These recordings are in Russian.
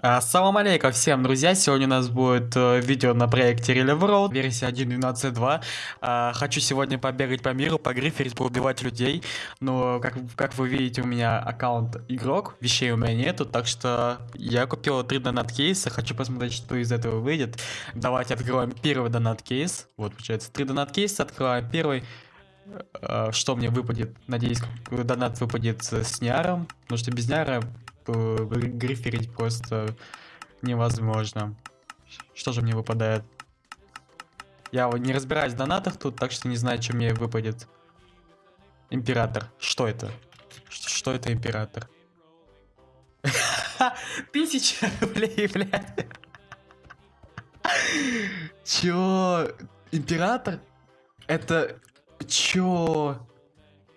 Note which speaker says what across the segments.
Speaker 1: Ассалам алейкум всем, друзья! Сегодня у нас будет э, видео на проекте Relief Road, версия 1.12.2. Э, хочу сегодня побегать по миру, погриферить, поубивать людей. Но, как, как вы видите, у меня аккаунт игрок, вещей у меня нету, так что я купил 3 донат кейса, хочу посмотреть, что из этого выйдет. Давайте откроем первый донат кейс. Вот, получается, 3 донат кейса, открываем первый. Э, что мне выпадет? Надеюсь, донат выпадет с Ниаром, потому что без Ниара гриферить просто невозможно. Что же мне выпадает? Я не разбираюсь в донатах тут, так что не знаю, что мне выпадет. Император. Что это? Что это император? Тысяча рублей, блядь. Чё? Император? Это... Чё?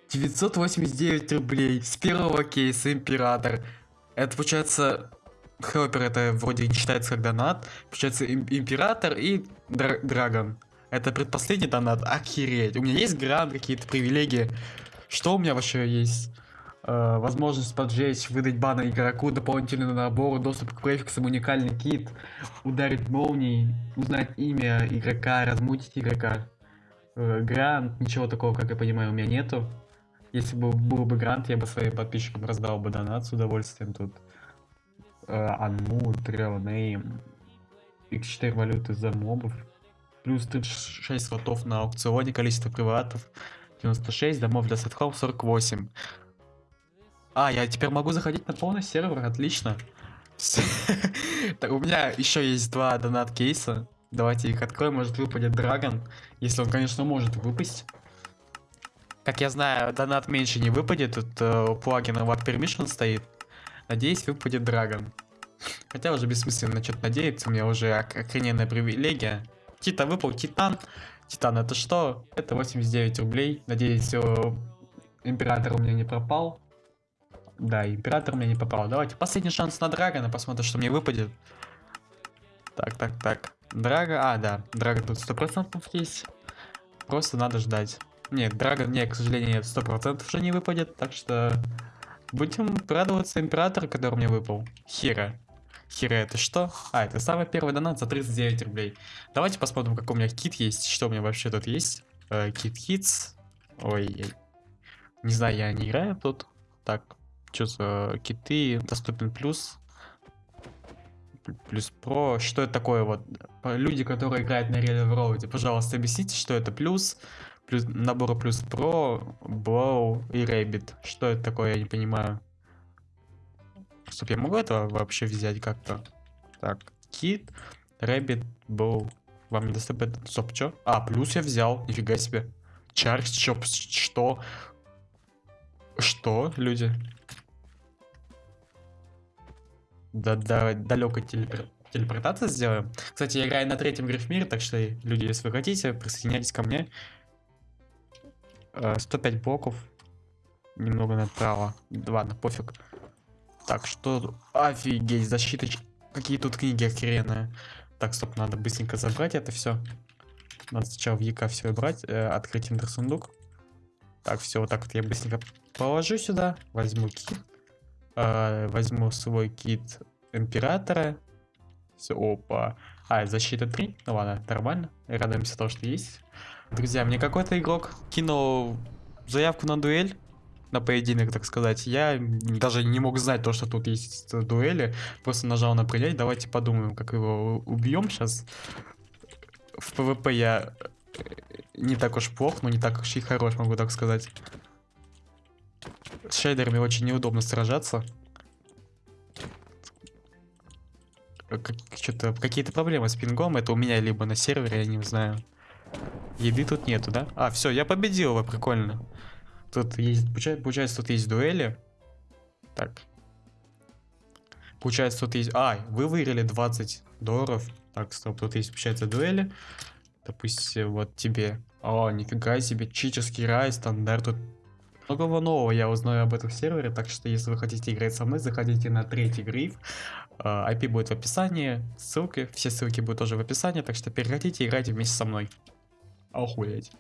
Speaker 1: 989 рублей с первого кейса император. Это получается... Хелпер это вроде не считается как донат. Получается им, император и дра драгон. Это предпоследний донат. Охереть. У меня есть грант, какие-то привилегии. Что у меня вообще есть? Э, возможность поджечь, выдать бана игроку, дополнительный набор, доступ к префиксам, уникальный кит, ударить молнией, узнать имя игрока, размутить игрока. Э, грант, ничего такого, как я понимаю, у меня нету. Если бы был бы грант, я бы своим подписчикам раздал бы донат с удовольствием тут. Анму, Трелнейм, X4 валюты за мобов. Плюс 36 слотов на аукционе, количество приватов 96, домов для сетхоп 48. А, я теперь могу заходить на полный сервер, отлично. У меня еще есть два донат кейса. Давайте их откроем, может выпадет Драгон. Если он, конечно, может выпасть. Как я знаю, донат меньше не выпадет, тут э, у плагина Watt Permission стоит. Надеюсь, выпадет Драгон. Хотя уже бессмысленно что-то надеяться, у меня уже охрененная привилегия. Тита выпал, Титан. Титан это что? Это 89 рублей. Надеюсь, э, Император у меня не пропал. Да, Император у меня не попал. Давайте последний шанс на Драгона, посмотрим, что мне выпадет. Так, так, так. Драга, а, да, Драгон тут 100% есть. Просто надо ждать. Нет, Драгон мне, к сожалению, нет, 100% уже не выпадет, так что будем радоваться Император, который мне выпал. Хира. Хира это что? А, это самый первый донат за 39 рублей. Давайте посмотрим, какой у меня кит есть, что у меня вообще тут есть. Э, кит Хитс. Ой, не знаю, я не играю тут. Так, что за киты? Доступен плюс. Плюс про. Что это такое вот? Люди, которые играют на Real Road, пожалуйста, объясните, что это плюс плюс, набора плюс про, Blow и Rabbit. Что это такое, я не понимаю. Стоп, я могу это вообще взять как-то? Так, Kit, Rabbit, Bow. Вам не доступен... Стоп, что? А, плюс я взял, нифига себе. Чарс, чоп, что? Что, люди? Да, да, далеко телепор... телепортация сделаем. Кстати, я играю на третьем грифмире, так что, люди, если вы хотите, присоединяйтесь ко мне. 105 э, блоков. Немного направо. Ладно, пофиг. Так, что... Офигеть, защита... Какие тут книги охеренные. Так, стоп, надо быстренько забрать это все. Надо сначала в ЯК все брать. Э, открыть интерсундук. Так, все, вот так вот я быстренько положу сюда. Возьму kit. Э, возьму свой kit императора. Все, опа. А, защита 3. Ну ладно, нормально. Радуемся того, что есть. Друзья, мне какой-то игрок кинул заявку на дуэль, на поединок, так сказать. Я даже не мог знать то, что тут есть дуэли. Просто нажал на принять. Давайте подумаем, как его убьем сейчас. В ПВП я э, не так уж плох, но не так уж и хорош, могу так сказать. С шейдерами очень неудобно сражаться. Как, какие-то проблемы с пингом. Это у меня либо на сервере, я не знаю. Еды тут нету, да? А, все, я победил его, прикольно. Тут есть, получается, тут есть дуэли. Так. Получается, тут есть... А, вы выиграли 20 долларов. Так, стоп, тут есть, получается, дуэли. Допустим, вот тебе. О, нифига себе, читерский рай, стандарт. Тут многого нового я узнаю об этом сервере, так что если вы хотите играть со мной, заходите на третий гриф. IP а, будет в описании, ссылки, все ссылки будут тоже в описании, так что переходите и играйте вместе со мной. Охуеть.